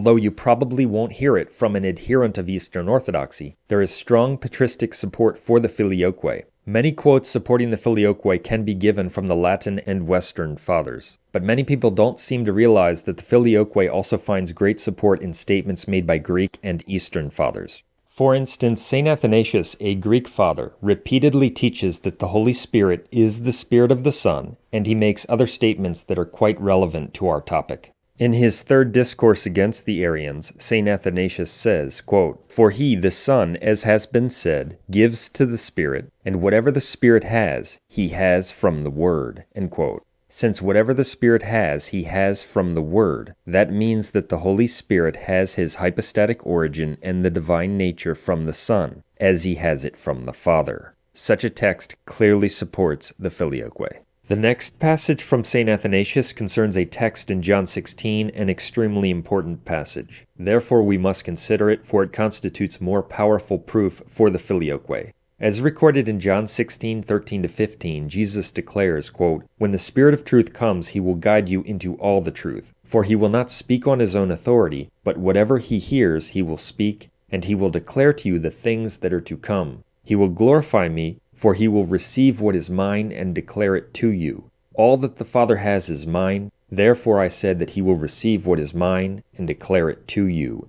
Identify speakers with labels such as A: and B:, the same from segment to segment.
A: Although you probably won't hear it from an adherent of Eastern Orthodoxy, there is strong patristic support for the Filioque. Many quotes supporting the Filioque can be given from the Latin and Western fathers. But many people don't seem to realize that the Filioque also finds great support in statements made by Greek and Eastern fathers. For instance, St. Athanasius, a Greek father, repeatedly teaches that the Holy Spirit is the Spirit of the Son, and he makes other statements that are quite relevant to our topic. In his third discourse against the Arians, St. Athanasius says, quote, For he, the Son, as has been said, gives to the Spirit, and whatever the Spirit has, he has from the Word. Since whatever the Spirit has, he has from the Word, that means that the Holy Spirit has his hypostatic origin and the divine nature from the Son, as he has it from the Father. Such a text clearly supports the Filioque. The next passage from St. Athanasius concerns a text in John 16, an extremely important passage. Therefore we must consider it, for it constitutes more powerful proof for the filioque. As recorded in John 16, 13 15, Jesus declares, quote, When the Spirit of truth comes, he will guide you into all the truth. For he will not speak on his own authority, but whatever he hears he will speak, and he will declare to you the things that are to come. He will glorify me, for he will receive what is mine and declare it to you. All that the Father has is mine, therefore I said that he will receive what is mine and declare it to you.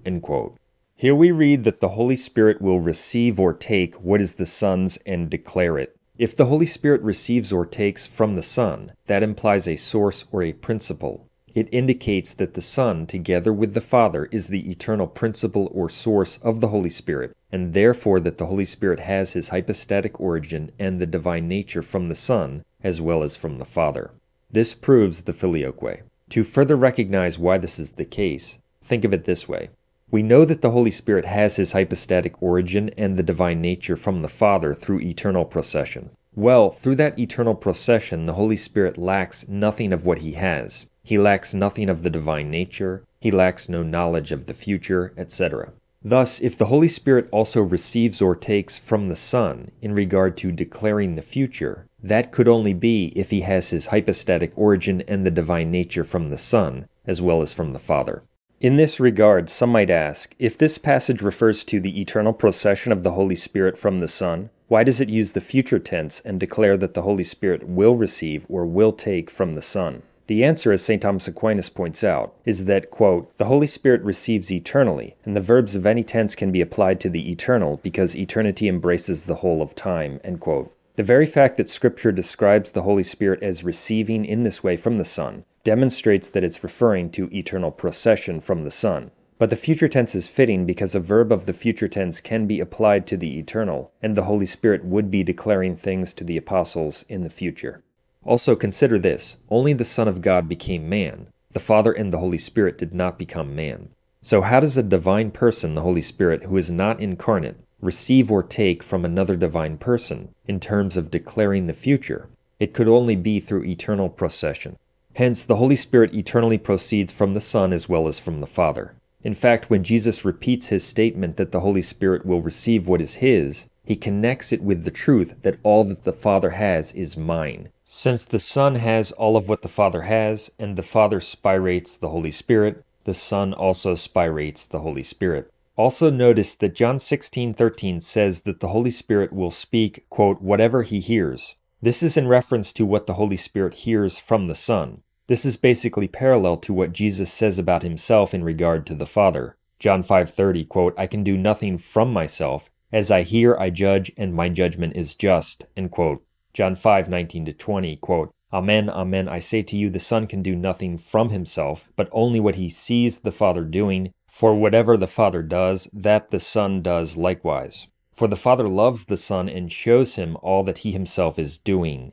A: Here we read that the Holy Spirit will receive or take what is the Son's and declare it. If the Holy Spirit receives or takes from the Son, that implies a source or a principle. It indicates that the Son, together with the Father, is the eternal principle or source of the Holy Spirit, and therefore that the Holy Spirit has his hypostatic origin and the divine nature from the Son, as well as from the Father. This proves the filioque. To further recognize why this is the case, think of it this way. We know that the Holy Spirit has his hypostatic origin and the divine nature from the Father through eternal procession. Well, through that eternal procession, the Holy Spirit lacks nothing of what he has. He lacks nothing of the divine nature, he lacks no knowledge of the future, etc. Thus, if the Holy Spirit also receives or takes from the Son in regard to declaring the future, that could only be if he has his hypostatic origin and the divine nature from the Son, as well as from the Father. In this regard, some might ask, if this passage refers to the eternal procession of the Holy Spirit from the Son, why does it use the future tense and declare that the Holy Spirit will receive or will take from the Son? The answer, as St. Thomas Aquinas points out, is that, quote, the Holy Spirit receives eternally, and the verbs of any tense can be applied to the eternal because eternity embraces the whole of time, end quote. The very fact that Scripture describes the Holy Spirit as receiving in this way from the Son demonstrates that it's referring to eternal procession from the Son. But the future tense is fitting because a verb of the future tense can be applied to the eternal, and the Holy Spirit would be declaring things to the apostles in the future. Also consider this, only the Son of God became man. The Father and the Holy Spirit did not become man. So how does a divine person, the Holy Spirit, who is not incarnate, receive or take from another divine person in terms of declaring the future? It could only be through eternal procession. Hence, the Holy Spirit eternally proceeds from the Son as well as from the Father. In fact, when Jesus repeats his statement that the Holy Spirit will receive what is his, he connects it with the truth that all that the Father has is mine. Since the Son has all of what the Father has, and the Father spirates the Holy Spirit, the Son also spirates the Holy Spirit. Also notice that John 16:13 says that the Holy Spirit will speak, quote, whatever he hears. This is in reference to what the Holy Spirit hears from the Son. This is basically parallel to what Jesus says about himself in regard to the Father. John 5:30, quote, I can do nothing from myself. As I hear, I judge, and my judgment is just, end quote. John 5, 19 to 20, quote, Amen, amen, I say to you, the Son can do nothing from himself, but only what he sees the Father doing. For whatever the Father does, that the Son does likewise. For the Father loves the Son and shows him all that he himself is doing.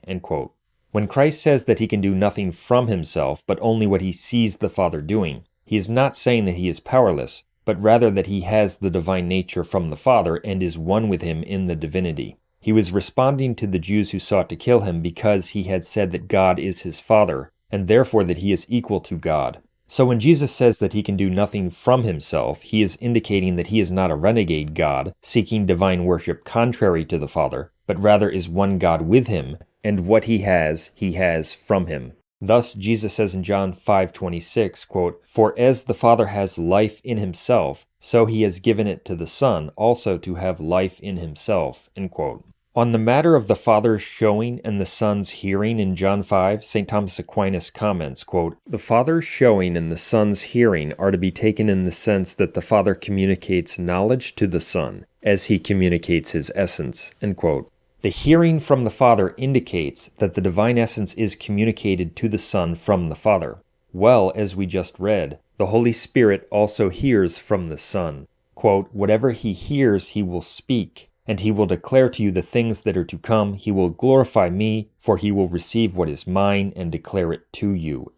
A: When Christ says that he can do nothing from himself, but only what he sees the Father doing, he is not saying that he is powerless, but rather that he has the divine nature from the Father and is one with him in the divinity. He was responding to the Jews who sought to kill him because he had said that God is his Father, and therefore that he is equal to God. So when Jesus says that he can do nothing from himself, he is indicating that he is not a renegade God, seeking divine worship contrary to the Father, but rather is one God with him, and what he has, he has from him. Thus Jesus says in John 5:26, quote, "For as the Father has life in himself, so he has given it to the Son also to have life in himself." End quote. On the matter of the Father's showing and the Son's hearing in John 5, St. Thomas Aquinas comments, quote, The Father's showing and the Son's hearing are to be taken in the sense that the Father communicates knowledge to the Son, as he communicates his essence. End quote. The hearing from the Father indicates that the divine essence is communicated to the Son from the Father. Well, as we just read, the Holy Spirit also hears from the Son. Quote, Whatever he hears, he will speak, and he will declare to you the things that are to come. He will glorify me, for he will receive what is mine and declare it to you.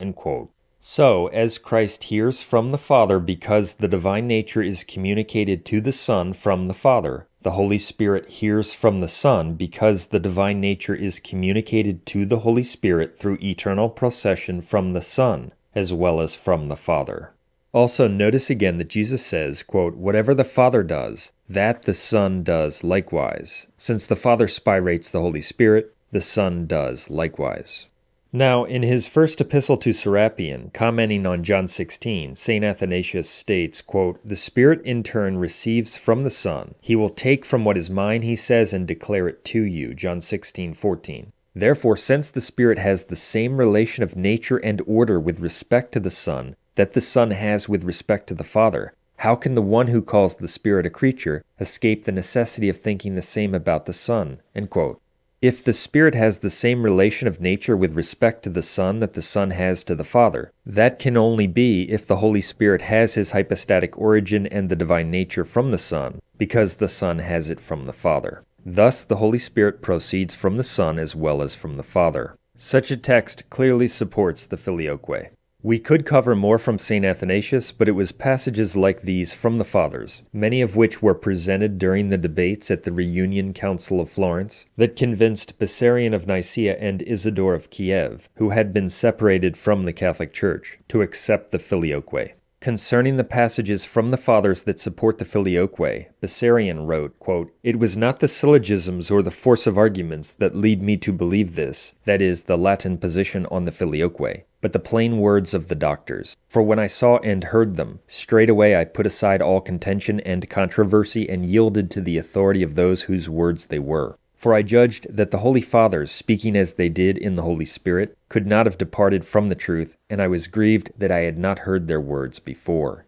A: So, as Christ hears from the Father because the divine nature is communicated to the Son from the Father, the Holy Spirit hears from the Son because the divine nature is communicated to the Holy Spirit through eternal procession from the Son, as well as from the Father. Also, notice again that Jesus says, quote, Whatever the Father does, that the Son does likewise. Since the Father spirates the Holy Spirit, the Son does likewise. Now, in his first epistle to Serapion, commenting on John 16, St. Athanasius states, quote, The Spirit in turn receives from the Son. He will take from what is mine, he says, and declare it to you. John 16, 14. Therefore, since the Spirit has the same relation of nature and order with respect to the Son that the Son has with respect to the Father, how can the one who calls the Spirit a creature escape the necessity of thinking the same about the Son? If the Spirit has the same relation of nature with respect to the Son that the Son has to the Father, that can only be if the Holy Spirit has his hypostatic origin and the divine nature from the Son, because the Son has it from the Father. Thus the Holy Spirit proceeds from the Son as well as from the Father. Such a text clearly supports the Filioque. We could cover more from St. Athanasius, but it was passages like these from the Fathers, many of which were presented during the debates at the Reunion Council of Florence, that convinced Bessarion of Nicaea and Isidore of Kiev, who had been separated from the Catholic Church, to accept the Filioque. Concerning the passages from the Fathers that support the Filioque, Bessarion wrote, quote, It was not the syllogisms or the force of arguments that lead me to believe this, that is, the Latin position on the Filioque, but the plain words of the doctors. For when I saw and heard them, straightway I put aside all contention and controversy and yielded to the authority of those whose words they were. For I judged that the Holy Fathers, speaking as they did in the Holy Spirit, could not have departed from the truth, and I was grieved that I had not heard their words before.